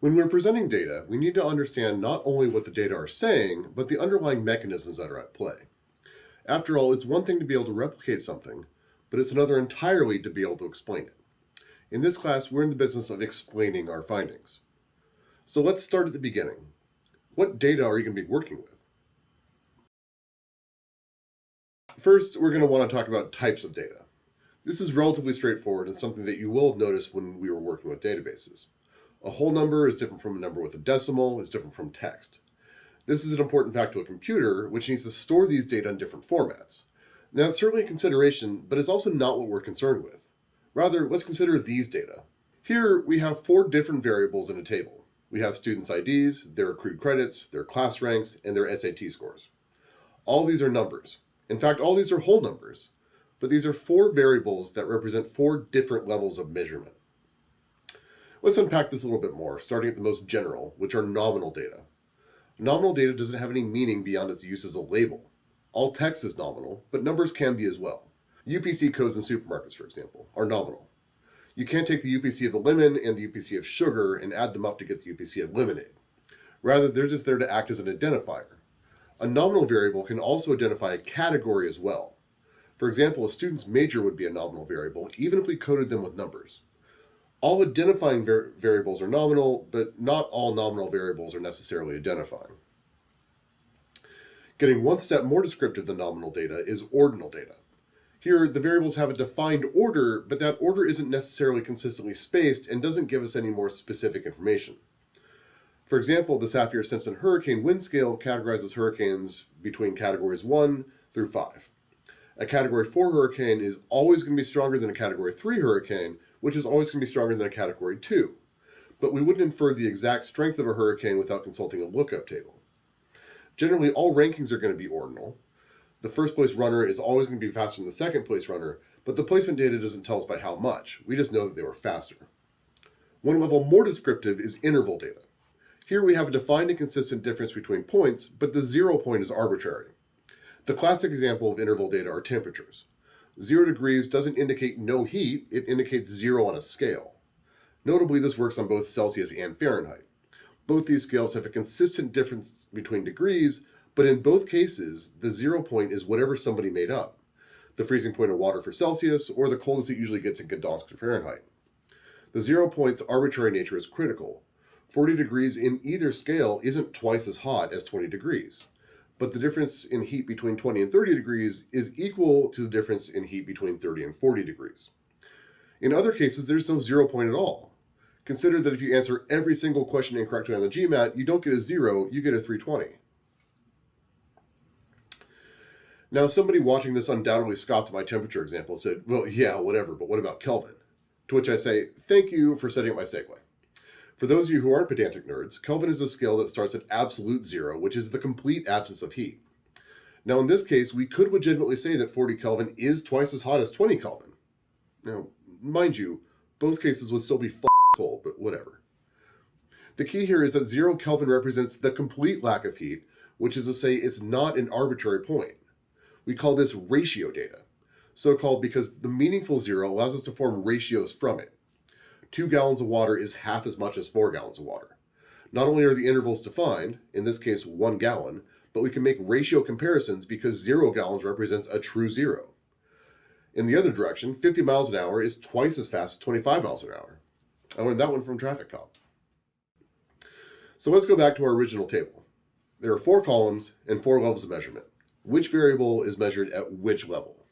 When we're presenting data, we need to understand not only what the data are saying, but the underlying mechanisms that are at play. After all, it's one thing to be able to replicate something, but it's another entirely to be able to explain it. In this class, we're in the business of explaining our findings. So let's start at the beginning. What data are you going to be working with? First, we're going to want to talk about types of data. This is relatively straightforward and something that you will have noticed when we were working with databases. A whole number is different from a number with a decimal, is different from text. This is an important fact to a computer, which needs to store these data in different formats. Now, it's certainly a consideration, but it's also not what we're concerned with. Rather, let's consider these data. Here, we have four different variables in a table. We have students' IDs, their accrued credits, their class ranks, and their SAT scores. All these are numbers. In fact, all these are whole numbers, but these are four variables that represent four different levels of measurement. Let's unpack this a little bit more, starting at the most general, which are nominal data. Nominal data doesn't have any meaning beyond its use as a label. All text is nominal, but numbers can be as well. UPC codes in supermarkets, for example, are nominal. You can't take the UPC of a lemon and the UPC of sugar and add them up to get the UPC of lemonade. Rather, they're just there to act as an identifier. A nominal variable can also identify a category as well. For example, a student's major would be a nominal variable, even if we coded them with numbers. All identifying var variables are nominal, but not all nominal variables are necessarily identifying. Getting one step more descriptive than nominal data is ordinal data. Here, the variables have a defined order, but that order isn't necessarily consistently spaced and doesn't give us any more specific information. For example, the Saffir-Simpson hurricane wind scale categorizes hurricanes between categories 1 through 5. A category 4 hurricane is always going to be stronger than a category 3 hurricane, which is always going to be stronger than a category 2. But we wouldn't infer the exact strength of a hurricane without consulting a lookup table. Generally, all rankings are going to be ordinal. The first place runner is always going to be faster than the second place runner, but the placement data doesn't tell us by how much. We just know that they were faster. One level more descriptive is interval data. Here we have a defined and consistent difference between points, but the zero point is arbitrary. The classic example of interval data are temperatures. Zero degrees doesn't indicate no heat, it indicates zero on a scale. Notably, this works on both Celsius and Fahrenheit. Both these scales have a consistent difference between degrees, but in both cases, the zero point is whatever somebody made up. The freezing point of water for Celsius, or the coldest it usually gets in Gdansk for Fahrenheit. The zero point's arbitrary nature is critical. 40 degrees in either scale isn't twice as hot as 20 degrees. But the difference in heat between 20 and 30 degrees is equal to the difference in heat between 30 and 40 degrees. In other cases, there's no zero point at all. Consider that if you answer every single question incorrectly on the GMAT, you don't get a zero, you get a 320. Now, somebody watching this undoubtedly scoffed at my temperature example and said, well, yeah, whatever, but what about Kelvin? To which I say, thank you for setting up my segue. For those of you who aren't pedantic nerds, Kelvin is a scale that starts at absolute zero, which is the complete absence of heat. Now, in this case, we could legitimately say that 40 Kelvin is twice as hot as 20 Kelvin. Now, mind you, both cases would still be cold, but whatever. The key here is that zero Kelvin represents the complete lack of heat, which is to say it's not an arbitrary point. We call this ratio data, so called because the meaningful zero allows us to form ratios from it two gallons of water is half as much as four gallons of water. Not only are the intervals defined, in this case one gallon, but we can make ratio comparisons because zero gallons represents a true zero. In the other direction, 50 miles an hour is twice as fast as 25 miles an hour. I learned that one from Traffic Cop. So let's go back to our original table. There are four columns and four levels of measurement. Which variable is measured at which level?